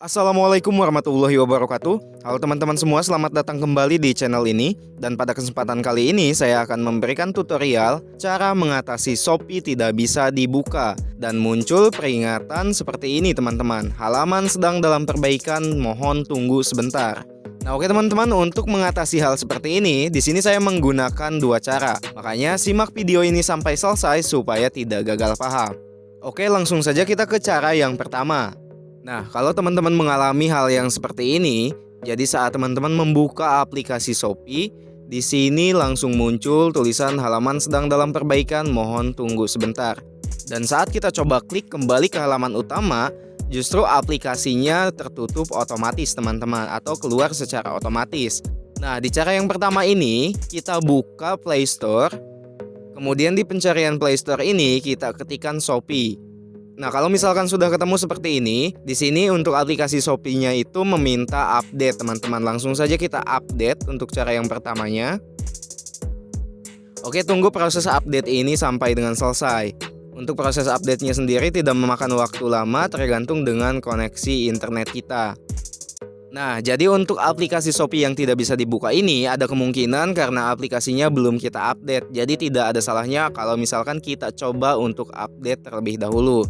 Assalamualaikum warahmatullahi wabarakatuh. Halo teman-teman semua selamat datang kembali di channel ini. Dan pada kesempatan kali ini saya akan memberikan tutorial Cara mengatasi Shopee tidak bisa dibuka Dan muncul peringatan seperti ini teman-teman. Halaman sedang dalam perbaikan mohon tunggu sebentar. Nah oke teman-teman untuk mengatasi hal seperti ini di sini saya menggunakan dua cara. Makanya simak video ini sampai selesai supaya tidak gagal paham. Oke langsung saja kita ke cara yang pertama Nah, kalau teman-teman mengalami hal yang seperti ini, jadi saat teman-teman membuka aplikasi Shopee, di sini langsung muncul tulisan halaman sedang dalam perbaikan, mohon tunggu sebentar. Dan saat kita coba klik kembali ke halaman utama, justru aplikasinya tertutup otomatis teman-teman atau keluar secara otomatis. Nah, di cara yang pertama ini, kita buka Play Store. Kemudian di pencarian Play Store ini kita ketikkan Shopee. Nah, kalau misalkan sudah ketemu seperti ini, di sini untuk aplikasi Shopee-nya itu meminta update, teman-teman. Langsung saja kita update untuk cara yang pertamanya. Oke, tunggu proses update ini sampai dengan selesai. Untuk proses update-nya sendiri tidak memakan waktu lama tergantung dengan koneksi internet kita. Nah, jadi untuk aplikasi Shopee yang tidak bisa dibuka ini ada kemungkinan karena aplikasinya belum kita update. Jadi tidak ada salahnya kalau misalkan kita coba untuk update terlebih dahulu.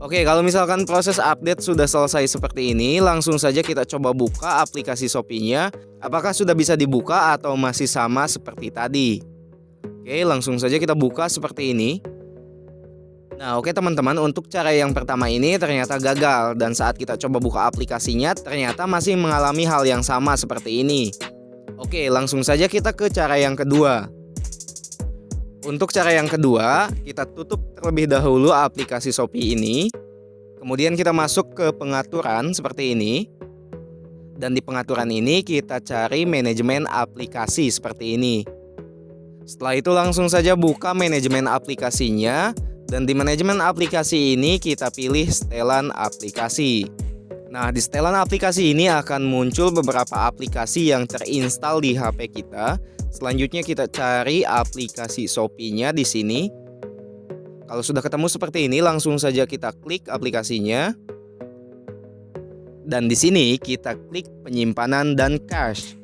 Oke, kalau misalkan proses update sudah selesai seperti ini, langsung saja kita coba buka aplikasi Shopee-nya. Apakah sudah bisa dibuka atau masih sama seperti tadi? Oke, langsung saja kita buka seperti ini. Nah, oke teman-teman, untuk cara yang pertama ini ternyata gagal dan saat kita coba buka aplikasinya ternyata masih mengalami hal yang sama seperti ini. Oke, langsung saja kita ke cara yang kedua. Untuk cara yang kedua, kita tutup terlebih dahulu aplikasi Shopee ini. Kemudian kita masuk ke pengaturan seperti ini. Dan di pengaturan ini kita cari manajemen aplikasi seperti ini. Setelah itu langsung saja buka manajemen aplikasinya. Dan di manajemen aplikasi ini kita pilih setelan aplikasi. Nah, di setelan aplikasi ini akan muncul beberapa aplikasi yang terinstal di HP kita Selanjutnya kita cari aplikasi Shopee-nya di sini. Kalau sudah ketemu seperti ini, langsung saja kita klik aplikasinya. Dan di sini kita klik penyimpanan dan cache.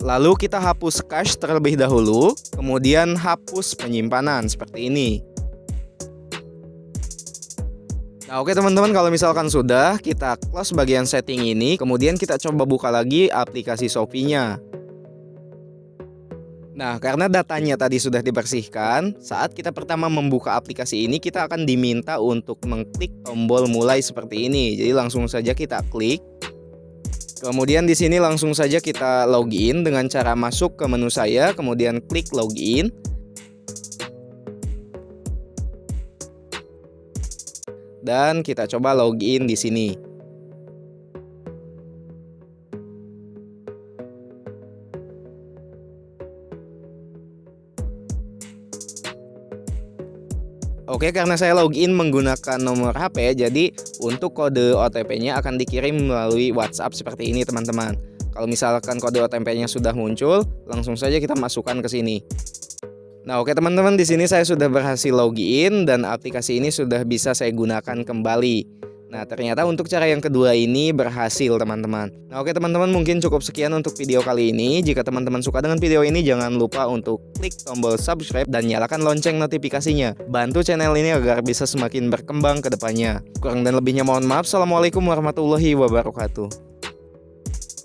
Lalu kita hapus cache terlebih dahulu, kemudian hapus penyimpanan seperti ini. Nah oke teman-teman kalau misalkan sudah kita close bagian setting ini kemudian kita coba buka lagi aplikasi Shopee-nya. Nah, karena datanya tadi sudah dibersihkan, saat kita pertama membuka aplikasi ini, kita akan diminta untuk mengklik tombol mulai seperti ini. Jadi langsung saja kita klik. Kemudian di sini langsung saja kita login dengan cara masuk ke menu saya, kemudian klik login. Dan kita coba login di sini. Oke, karena saya login menggunakan nomor HP, jadi untuk kode OTP-nya akan dikirim melalui WhatsApp seperti ini, teman-teman. Kalau misalkan kode OTP-nya sudah muncul, langsung saja kita masukkan ke sini. Nah, oke teman-teman, di sini saya sudah berhasil login dan aplikasi ini sudah bisa saya gunakan kembali. Nah ternyata untuk cara yang kedua ini berhasil teman-teman. Nah oke teman-teman mungkin cukup sekian untuk video kali ini. Jika teman-teman suka dengan video ini jangan lupa untuk klik tombol subscribe dan nyalakan lonceng notifikasinya. Bantu channel ini agar bisa semakin berkembang ke depannya. Kurang dan lebihnya mohon maaf. Assalamualaikum warahmatullahi wabarakatuh